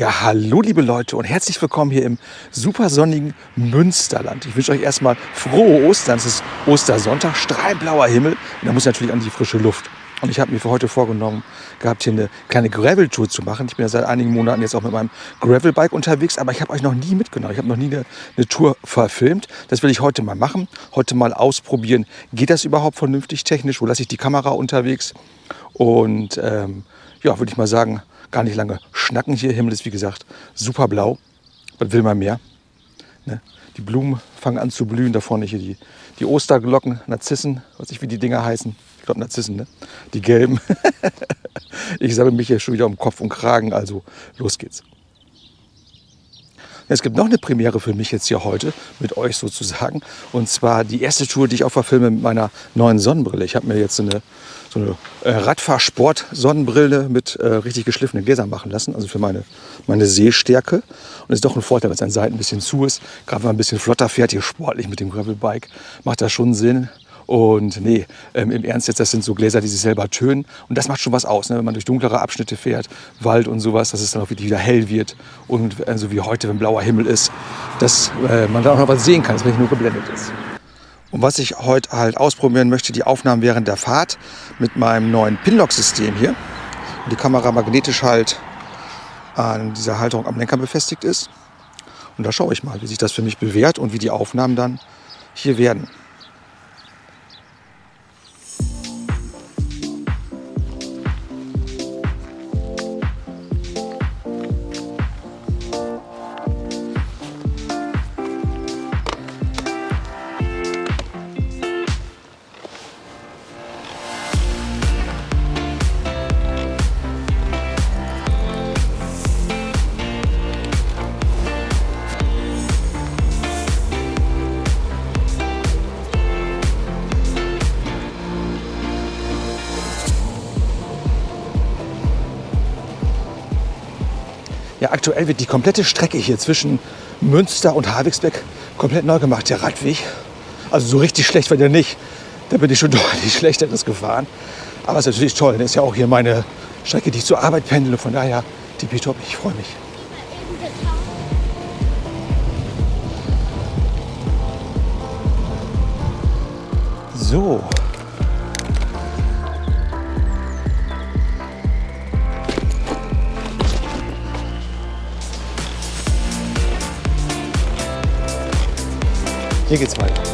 Ja, hallo liebe Leute und herzlich willkommen hier im super sonnigen Münsterland. Ich wünsche euch erstmal frohe Ostern. Es ist Ostersonntag, strahlblauer Himmel und da muss natürlich an die frische Luft. Und ich habe mir für heute vorgenommen, gehabt hier eine kleine Gravel-Tour zu machen. Ich bin ja seit einigen Monaten jetzt auch mit meinem Gravel-Bike unterwegs, aber ich habe euch noch nie mitgenommen. Ich habe noch nie eine, eine, Tour verfilmt. Das will ich heute mal machen. Heute mal ausprobieren, geht das überhaupt vernünftig technisch? Wo lasse ich die Kamera unterwegs? Und ähm, ja, würde ich mal sagen, gar nicht lange schnacken hier. Himmel ist wie gesagt super blau. Was will man mehr? Ne? Die Blumen fangen an zu blühen. Da vorne hier die, die Osterglocken, Narzissen, weiß ich wie die Dinger heißen. Ich glaube Narzissen, ne? Die gelben. ich sammle mich hier schon wieder um Kopf und Kragen, also los geht's. Es gibt noch eine Premiere für mich jetzt hier heute mit euch sozusagen. Und zwar die erste Tour, die ich auch verfilme mit meiner neuen Sonnenbrille. Ich habe mir jetzt eine so eine äh, Radfahrsport-Sonnenbrille mit äh, richtig geschliffenen Gläsern machen lassen, also für meine, meine Sehstärke. Und ist doch ein Vorteil, wenn es an Seiten ein bisschen zu ist. Gerade wenn man ein bisschen flotter fährt, hier sportlich mit dem Gravelbike, macht das schon Sinn. Und nee, ähm, im Ernst jetzt, das sind so Gläser, die sich selber tönen. Und das macht schon was aus, ne? wenn man durch dunklere Abschnitte fährt, Wald und sowas, dass es dann auch wieder hell wird. Und äh, so wie heute, wenn blauer Himmel ist, dass äh, man da auch noch was sehen kann, man nicht nur geblendet ist. Und was ich heute halt ausprobieren möchte, die Aufnahmen während der Fahrt mit meinem neuen Pinlock-System hier. Und die Kamera magnetisch halt an dieser Halterung am Lenker befestigt ist. Und da schaue ich mal, wie sich das für mich bewährt und wie die Aufnahmen dann hier werden. Wird die komplette Strecke hier zwischen Münster und Havixbeck komplett neu gemacht, der Radweg. Also so richtig schlecht war der nicht. Da bin ich schon deutlich schlechteres gefahren. Aber es ist natürlich toll. Das ist ja auch hier meine Strecke, die ich zur Arbeit pendle. Von daher tippitopp, ich freue mich. So, Hier geht's weiter.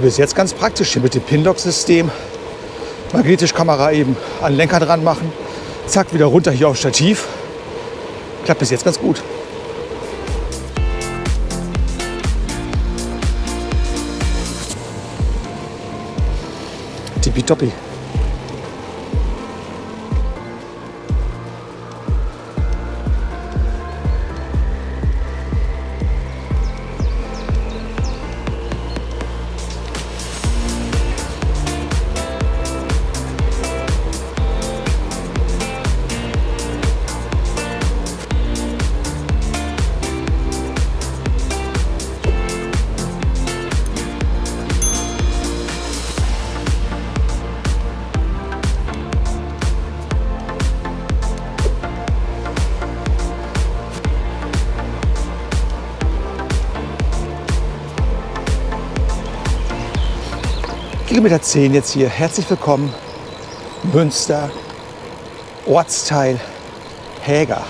Also bis jetzt ganz praktisch hier mit dem Pinlock-System. Magnetisch Kamera eben an den Lenker dran machen. Zack, wieder runter hier aufs Stativ. Klappt bis jetzt ganz gut. Tippitoppi. Kilometer 10 jetzt hier. Herzlich willkommen. Münster, Ortsteil Häger.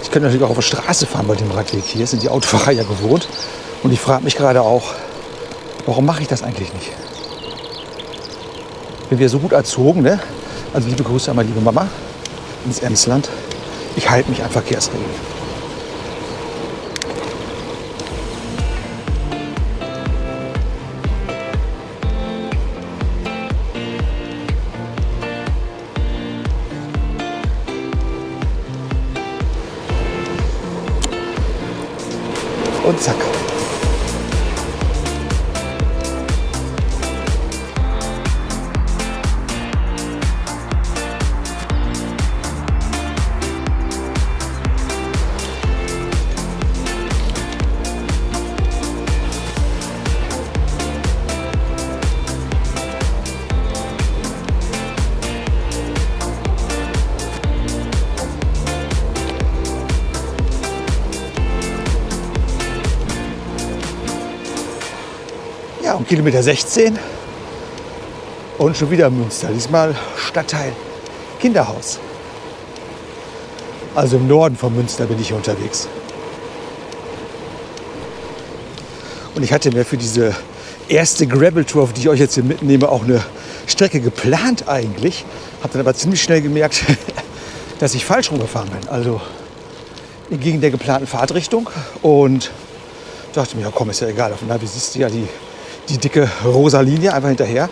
Ich könnte natürlich auch auf der Straße fahren bei dem Radweg. Hier sind die Autofahrer ja gewohnt. Und ich frage mich gerade auch, Warum mache ich das eigentlich nicht? bin wieder so gut erzogen. Ne? Also liebe Grüße an meine liebe Mama ins Emsland. Ich halte mich an Verkehrsregeln. Und zack. Kilometer 16 und schon wieder Münster. Diesmal Stadtteil Kinderhaus. Also im Norden von Münster bin ich hier unterwegs. Und ich hatte mir für diese erste Gravel-Tour, auf die ich euch jetzt hier mitnehme, auch eine Strecke geplant eigentlich. Habe dann aber ziemlich schnell gemerkt, dass ich falsch rumgefahren bin. Also entgegen der geplanten Fahrtrichtung. Und dachte mir, ja komm, ist ja egal. Auf dem Navi siehst du ja die die dicke rosa Linie einfach hinterher.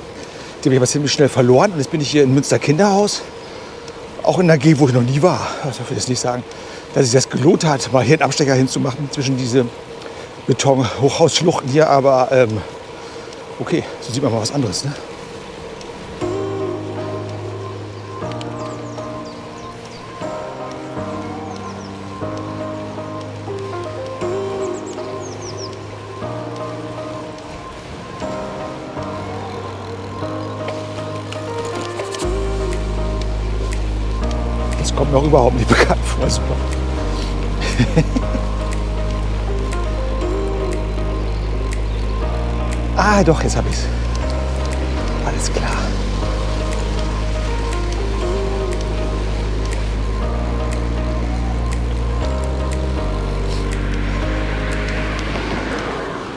Die habe ich aber ziemlich schnell verloren. Und jetzt bin ich hier in Münster Kinderhaus. Auch in einer Gegend, wo ich noch nie war. Also ich jetzt nicht sagen, dass es das gelohnt hat, mal hier einen Abstecher hinzumachen zwischen diese Beton-Hochhausschluchten hier. Aber ähm, okay, so sieht man mal was anderes. Ne? Kommt mir auch überhaupt nicht bekannt vor. Super. ah, doch, jetzt habe ich es. Alles klar.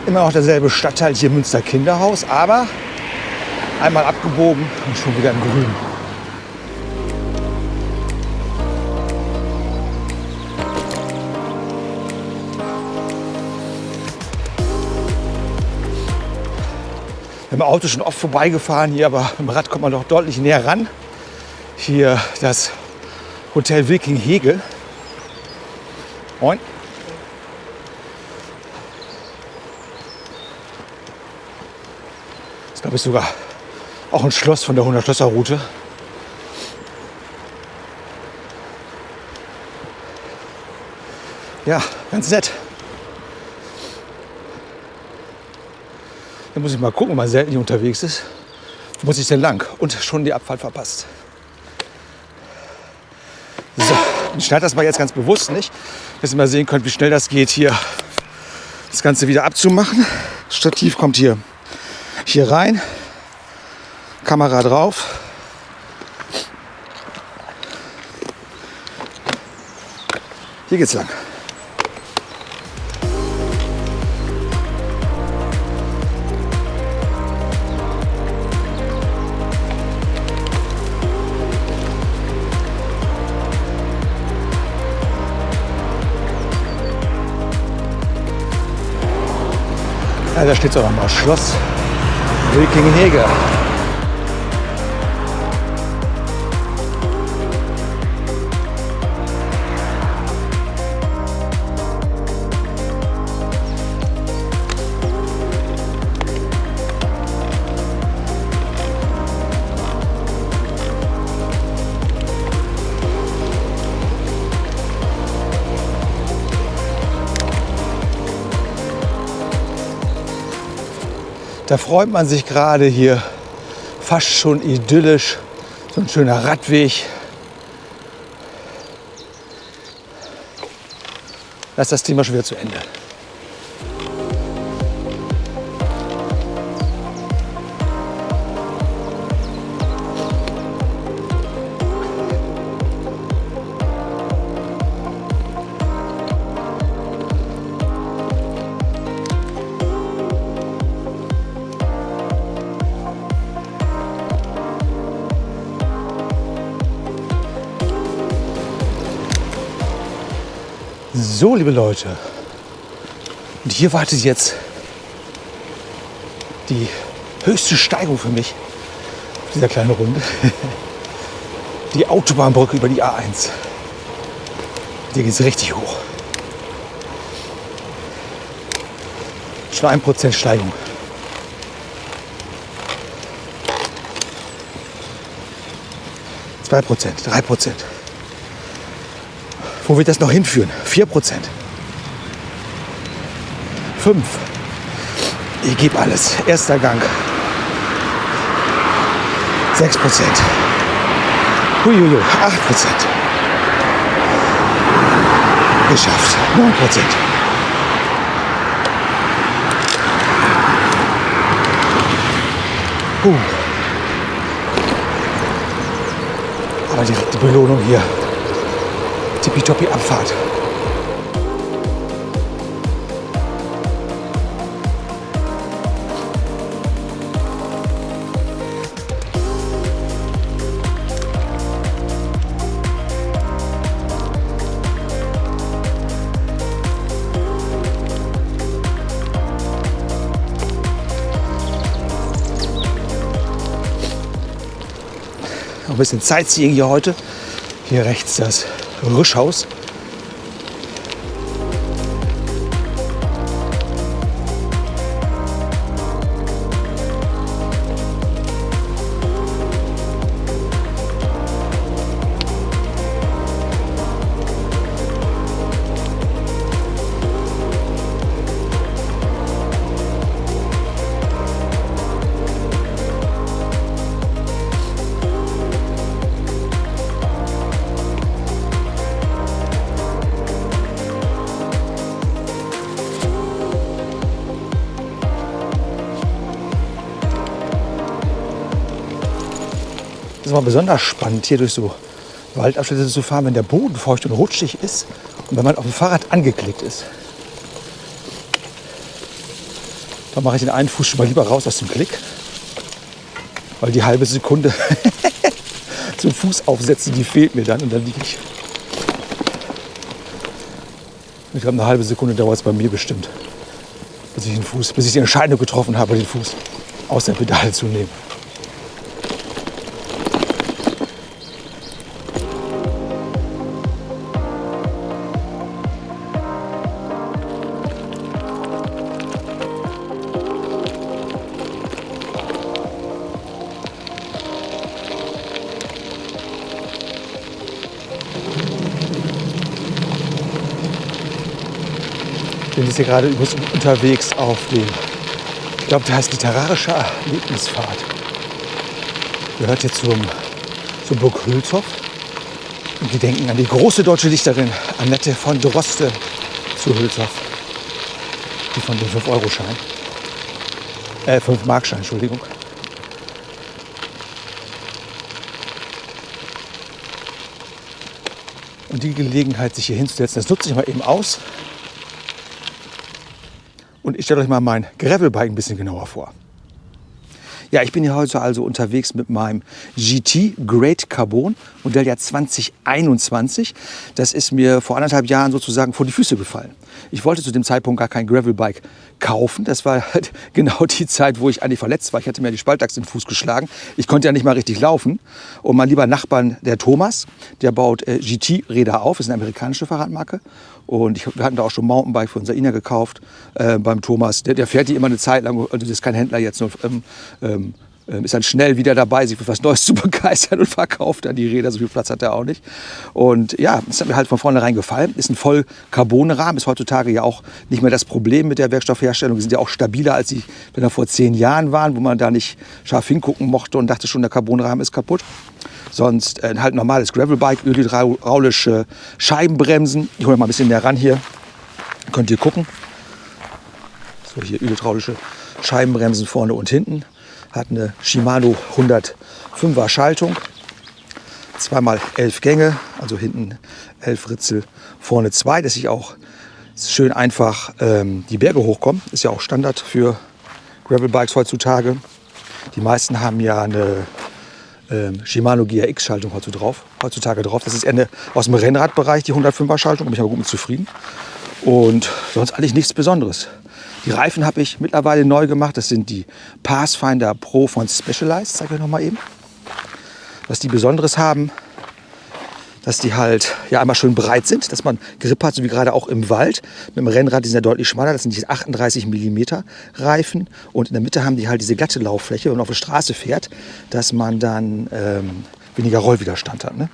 Immer noch derselbe Stadtteil hier Münster Kinderhaus, aber einmal abgebogen und schon wieder im Grün. Haben Auto schon oft vorbeigefahren hier, aber im Rad kommt man doch deutlich näher ran. Hier das Hotel Wilking Hegel. Moin. Das glaube ich, sogar auch ein Schloss von der 100 Schlösser Route. Ja, ganz nett. Da muss ich mal gucken, wenn man selten hier unterwegs ist. Muss ich denn lang? Und schon die Abfahrt verpasst. So, ich schneide das mal jetzt ganz bewusst nicht, dass ihr mal sehen könnt, wie schnell das geht, hier das Ganze wieder abzumachen. Das Stativ kommt hier, hier rein, Kamera drauf. Hier geht's lang. Da steht es auch nochmal. Schloss Wilkingenhege. Da freut man sich gerade hier fast schon idyllisch. So ein schöner Radweg. Da ist das Thema schon wieder zu Ende. So, liebe Leute. Und hier wartet jetzt die höchste Steigung für mich auf dieser kleinen Runde. Die Autobahnbrücke über die A1. Hier geht es richtig hoch. Schon ein Prozent Steigung. Zwei Prozent, drei Prozent. Wo wird das noch hinführen? Vier Prozent. Fünf. Ich gebe alles. Erster Gang. Sechs Prozent. Huiuiui, acht Prozent. Geschafft. Neun Prozent. Uh. Aber direkt die Belohnung hier. Tippitoppi Abfahrt. Noch ein bisschen Sightseeing hier heute. Hier rechts das Rüschhaus. Mal besonders spannend, hier durch so Waldabschnitte zu fahren, wenn der Boden feucht und rutschig ist und wenn man auf dem Fahrrad angeklickt ist. Da mache ich den einen Fuß schon mal lieber raus aus dem Klick, weil die halbe Sekunde zum Fuß aufsetzen, die fehlt mir dann und dann liege ich. Ich glaube, eine halbe Sekunde dauert es bei mir bestimmt, bis ich den Fuß, bis ich die Entscheidung getroffen habe, den Fuß aus der Pedale zu nehmen. Hier gerade übrigens unterwegs auf dem, ich glaube, der heißt literarischer Erlebnisfahrt. Gehört hier zum, zur Burg Hülshoff. Und wir denken an die große deutsche Dichterin Annette von Droste zu Hülshoff. Die von dem 5-Euro-Schein. Äh, 5-Mark-Schein, Entschuldigung. Und die Gelegenheit, sich hier hinzusetzen, das nutze ich mal eben aus. Und ich stelle euch mal mein Gravelbike ein bisschen genauer vor. Ja, ich bin hier heute also unterwegs mit meinem GT Great Carbon Modelljahr 2021. Das ist mir vor anderthalb Jahren sozusagen vor die Füße gefallen. Ich wollte zu dem Zeitpunkt gar kein Gravelbike kaufen. Das war halt genau die Zeit, wo ich eigentlich verletzt war. Ich hatte mir die Spaltachse in den Fuß geschlagen. Ich konnte ja nicht mal richtig laufen. Und mein lieber Nachbar, der Thomas, der baut äh, GT-Räder auf. Das ist eine amerikanische Fahrradmarke. Und ich, wir hatten da auch schon Mountainbike für unser Ina gekauft äh, beim Thomas. Der, der, fährt die immer eine Zeit lang. Also das ist kein Händler jetzt. Nur, ähm, ähm, ähm, ist dann schnell wieder dabei, sich für was Neues zu begeistern und verkauft dann die Räder. So viel Platz hat er auch nicht. Und ja, das hat mir halt von vornherein gefallen. Ist ein voll Carbonrahmen, ist heutzutage ja auch nicht mehr das Problem mit der Werkstoffherstellung. Die sind ja auch stabiler, als sie wenn vor zehn Jahren waren, wo man da nicht scharf hingucken mochte und dachte schon, der Carbonrahmen ist kaputt. Sonst äh, halt normales Gravelbike, ölhydraulische Scheibenbremsen. Ich hole mal ein bisschen näher ran hier. Könnt ihr gucken. So, hier ölhydraulische Scheibenbremsen vorne und hinten hat eine Shimano 105er Schaltung, zweimal elf Gänge, also hinten elf Ritzel, vorne zwei, dass ich auch schön einfach ähm, die Berge hochkomme. Ist ja auch Standard für Gravelbikes heutzutage. Die meisten haben ja eine ähm, Shimano GRX-Schaltung heutzutage drauf, heutzutage drauf. Das ist eher eine, aus dem Rennradbereich, die 105er-Schaltung. bin ich aber gut mit zufrieden. Und sonst eigentlich nichts Besonderes. Die Reifen habe ich mittlerweile neu gemacht. Das sind die Pathfinder Pro von Specialized. Zeige ich noch mal eben. Was die Besonderes haben, dass die halt ja einmal schön breit sind, dass man Grip hat, so wie gerade auch im Wald. Mit dem Rennrad, die sind ja deutlich schmaler, das sind die 38 mm Reifen. Und in der Mitte haben die halt diese glatte Lauffläche, wenn man auf der Straße fährt, dass man dann ähm, weniger Rollwiderstand hat. Ne?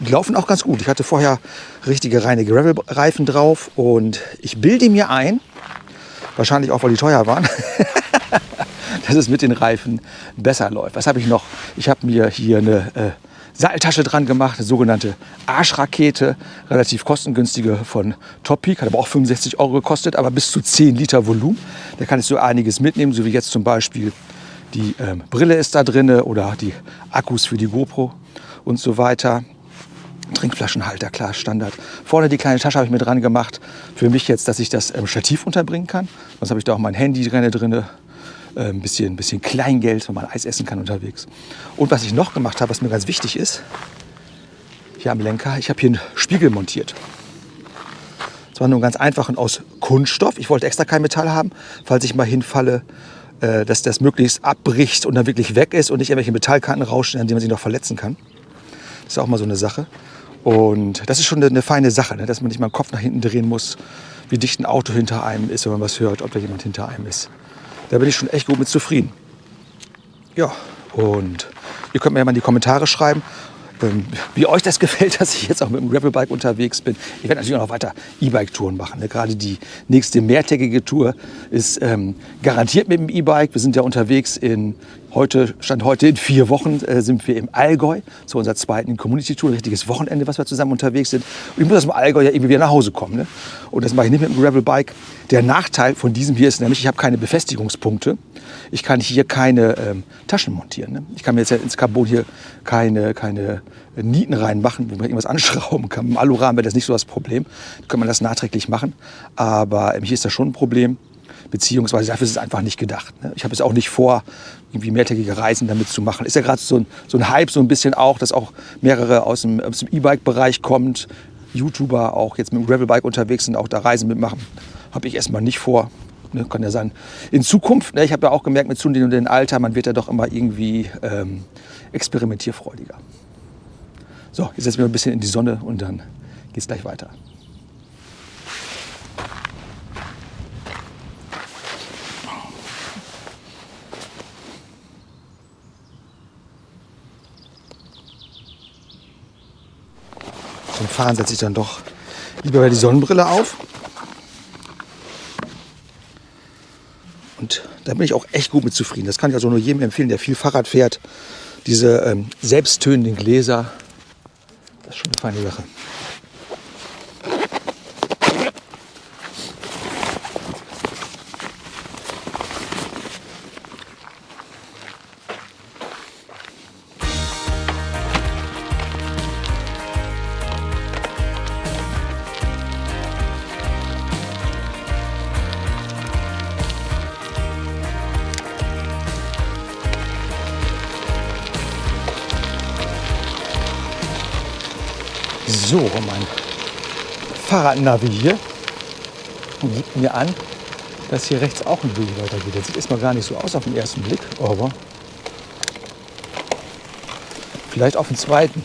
Und die laufen auch ganz gut. Ich hatte vorher richtige reine Gravel-Reifen drauf und ich bilde mir ein, wahrscheinlich auch, weil die teuer waren, dass es mit den Reifen besser läuft. Was habe ich noch? Ich habe mir hier eine äh, Seiltasche dran gemacht, eine sogenannte Arschrakete, relativ kostengünstige von Top hat aber auch 65 Euro gekostet, aber bis zu 10 Liter Volumen. Da kann ich so einiges mitnehmen, so wie jetzt zum Beispiel die ähm, Brille ist da drin oder die Akkus für die GoPro und so weiter. Trinkflaschenhalter, klar, Standard. Vorne die kleine Tasche habe ich mir dran gemacht. Für mich jetzt, dass ich das ähm, Stativ unterbringen kann. Sonst habe ich da auch mein Handy drin, äh, ein bisschen, bisschen Kleingeld, wenn man Eis essen kann unterwegs. Und was ich noch gemacht habe, was mir ganz wichtig ist, hier am Lenker, ich habe hier einen Spiegel montiert. Das war nur ganz einfach und aus Kunststoff. Ich wollte extra kein Metall haben, falls ich mal hinfalle, äh, dass das möglichst abbricht und dann wirklich weg ist und nicht irgendwelche Metallkanten rauschen, an denen man sich noch verletzen kann. Das ist auch mal so eine Sache. Und das ist schon eine, feine Sache, ne? dass man nicht mal den Kopf nach hinten drehen muss, wie dicht ein Auto hinter einem ist, wenn man was hört, ob da jemand hinter einem ist. Da bin ich schon echt gut mit zufrieden. Ja, und ihr könnt mir ja mal in die Kommentare schreiben, ähm, wie euch das gefällt, dass ich jetzt auch mit dem Gravelbike unterwegs bin. Ich werde natürlich auch noch weiter E-Bike-Touren machen. Ne? Gerade die nächste mehrtägige Tour ist ähm, garantiert mit dem E-Bike. Wir sind ja unterwegs in Heute, Stand heute in vier Wochen äh, sind wir im Allgäu zu unserer zweiten Community-Tour, ein richtiges Wochenende, was wir zusammen unterwegs sind. Und ich muss aus dem Allgäu ja irgendwie wieder nach Hause kommen. Ne? Und das mache ich nicht mit dem Gravel-Bike. Der Nachteil von diesem hier ist nämlich, ich habe keine Befestigungspunkte. Ich kann hier keine ähm, Taschen montieren. Ne? Ich kann mir jetzt ja ins Carbon hier keine, keine Nieten reinmachen, wo man irgendwas anschrauben kann. Im Alurahmen wäre das nicht so das Problem. Da kann man das nachträglich machen. Aber ähm, hier ist das schon ein Problem beziehungsweise dafür ist es einfach nicht gedacht. Ne? Ich habe es auch nicht vor, irgendwie mehrtägige Reisen damit zu machen. Ist ja gerade so ein, so ein Hype so ein bisschen auch, dass auch mehrere aus dem, dem E-Bike-Bereich kommt, YouTuber auch jetzt mit dem Gravelbike unterwegs sind, auch da Reisen mitmachen. Habe ich erstmal nicht vor. Ne, kann ja sein. In Zukunft, ne, ich habe ja auch gemerkt mit zunehmendem Alter, man wird ja doch immer irgendwie ähm, experimentierfreudiger. So, jetzt setzen wir ein bisschen in die Sonne und dann geht es gleich weiter. Zum Fahren setze ich dann doch lieber die Sonnenbrille auf. Und da bin ich auch echt gut mit zufrieden. Das kann ich also nur jedem empfehlen, der viel Fahrrad fährt. Diese ähm, selbsttönenden Gläser, das ist schon eine feine Sache. Fahrradnavi hier und gibt mir an, dass hier rechts auch ein Weg weitergeht. Das sieht erstmal gar nicht so aus auf den ersten Blick, aber vielleicht auf den zweiten.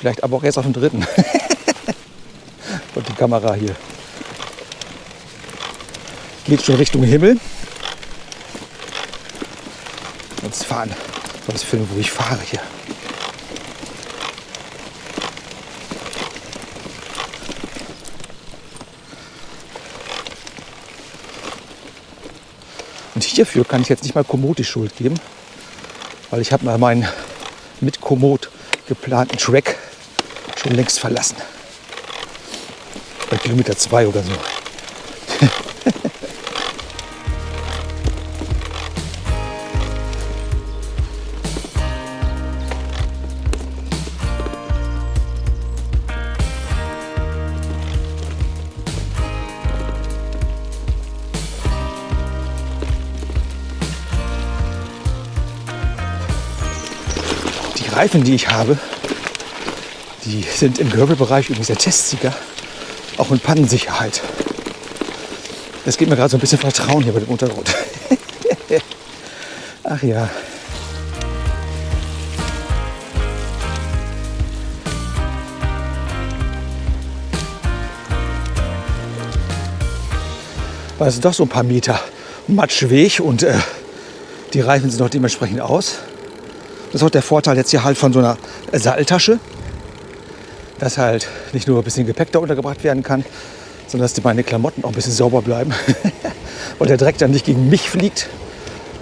Vielleicht aber auch erst auf den dritten. und die Kamera hier geht schon Richtung Himmel. Jetzt fahren das filmen, wo ich fahre hier. Hierfür kann ich jetzt nicht mal Komoot die Schuld geben, weil ich habe mal meinen mit Komoot geplanten Track schon längst verlassen. Bei Kilometer 2 oder so. Reifen, die ich habe, die sind im Gravelbereich übrigens der Testsieger, auch in Pannensicherheit. Das gibt mir gerade so ein bisschen Vertrauen hier bei dem Untergrund. Ach ja. Weil es sind doch so ein paar Meter Matschweg und äh, die Reifen sind auch dementsprechend aus. Das ist auch der Vorteil jetzt hier halt von so einer Satteltasche, dass halt nicht nur ein bisschen Gepäck da untergebracht werden kann, sondern dass meine Klamotten auch ein bisschen sauber bleiben. Weil der Dreck dann nicht gegen mich fliegt,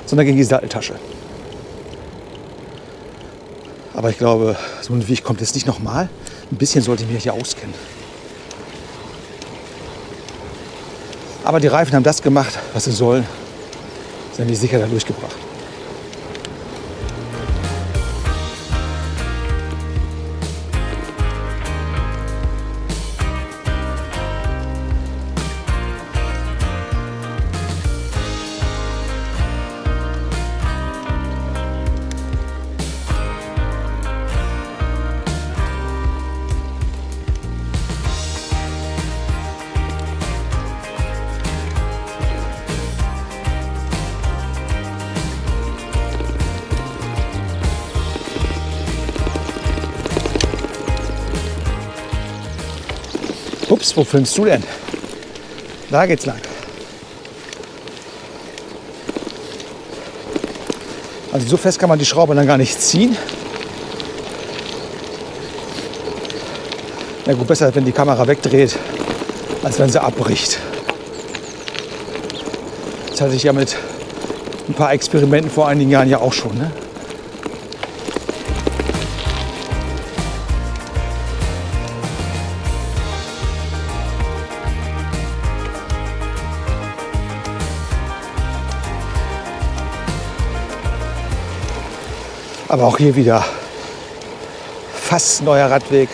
sondern gegen die Satteltasche. Aber ich glaube, so ein Weg kommt jetzt nicht nochmal. Ein bisschen sollte ich mich hier auskennen. Aber die Reifen haben das gemacht, was sie sollen. Sind die sicher da durchgebracht. Ups, wo filmst du denn? Da geht's lang. Also so fest kann man die Schraube dann gar nicht ziehen. Na gut, besser, wenn die Kamera wegdreht, als wenn sie abbricht. Das hatte ich ja mit ein paar Experimenten vor einigen Jahren ja auch schon. Ne? Aber auch hier wieder fast neuer Radweg.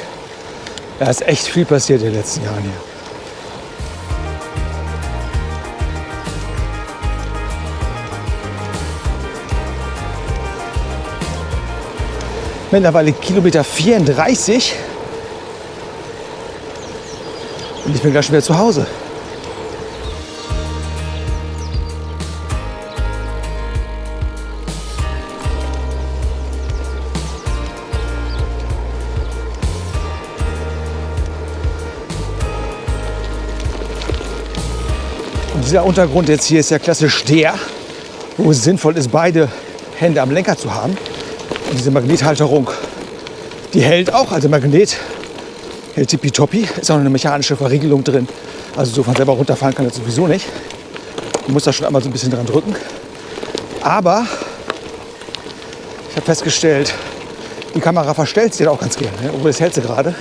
Da ist echt viel passiert in den letzten Jahren hier. Mittlerweile Kilometer 34 und ich bin gleich schon wieder zu Hause. Dieser Untergrund jetzt hier ist ja klassisch der, wo es sinnvoll ist, beide Hände am Lenker zu haben. Und diese Magnethalterung, die hält auch, also Magnet hält tippitoppi. Ist auch eine mechanische Verriegelung drin. Also so von selber runterfallen kann das sowieso nicht. Man muss da schon einmal so ein bisschen dran drücken. Aber ich habe festgestellt, die Kamera verstellt sich auch ganz gerne. Obwohl, das hält sie gerade.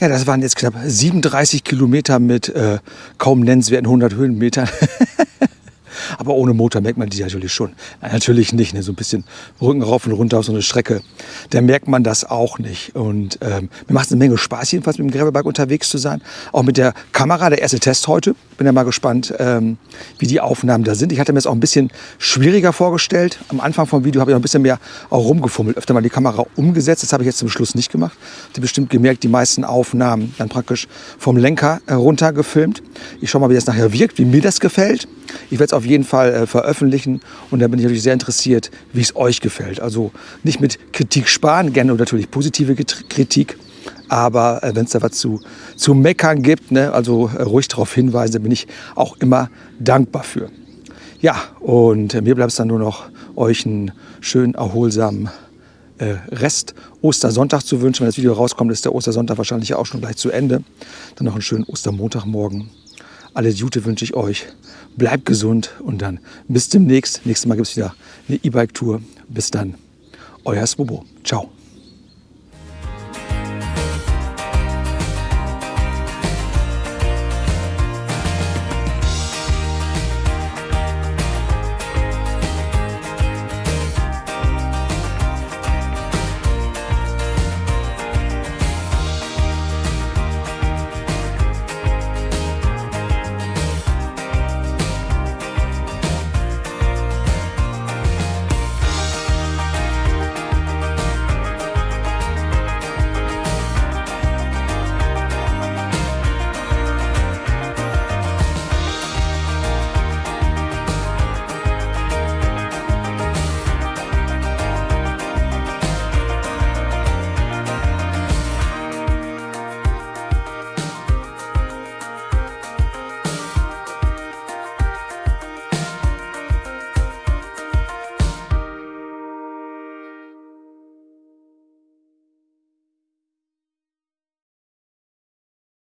Ja, das waren jetzt knapp 37 Kilometer mit äh, kaum nennenswerten 100 Höhenmetern. Aber ohne Motor merkt man die natürlich schon. Nein, natürlich nicht. Ne? So ein bisschen Rücken rauf und runter auf so eine Strecke. Da merkt man das auch nicht. Und ähm, mir macht es eine Menge Spaß, jedenfalls mit dem Gravelbike unterwegs zu sein. Auch mit der Kamera, der erste Test heute. Bin ja mal gespannt, ähm, wie die Aufnahmen da sind. Ich hatte mir das auch ein bisschen schwieriger vorgestellt. Am Anfang vom Video habe ich noch ein bisschen mehr auch rumgefummelt, öfter mal die Kamera umgesetzt. Das habe ich jetzt zum Schluss nicht gemacht. Habt ihr bestimmt gemerkt, die meisten Aufnahmen dann praktisch vom Lenker herunter gefilmt. Ich schaue mal, wie das nachher wirkt, wie mir das gefällt. Ich werde es auf jeden Fall äh, veröffentlichen und da bin ich natürlich sehr interessiert, wie es euch gefällt. Also nicht mit Kritik sparen, gerne natürlich positive Kritik. Aber äh, wenn es da was zu, zu meckern gibt, ne, also äh, ruhig darauf hinweisen, bin ich auch immer dankbar für. Ja, und äh, mir bleibt es dann nur noch, euch einen schönen, erholsamen äh, Rest Ostersonntag zu wünschen. Wenn das Video rauskommt, ist der Ostersonntag wahrscheinlich auch schon gleich zu Ende. Dann noch einen schönen Ostermontagmorgen. Alles Gute wünsche ich euch. Bleibt gesund und dann bis demnächst. Nächstes Mal gibt es wieder eine E-Bike-Tour. Bis dann, euer Swobo. Ciao.